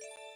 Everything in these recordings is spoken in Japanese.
you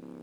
you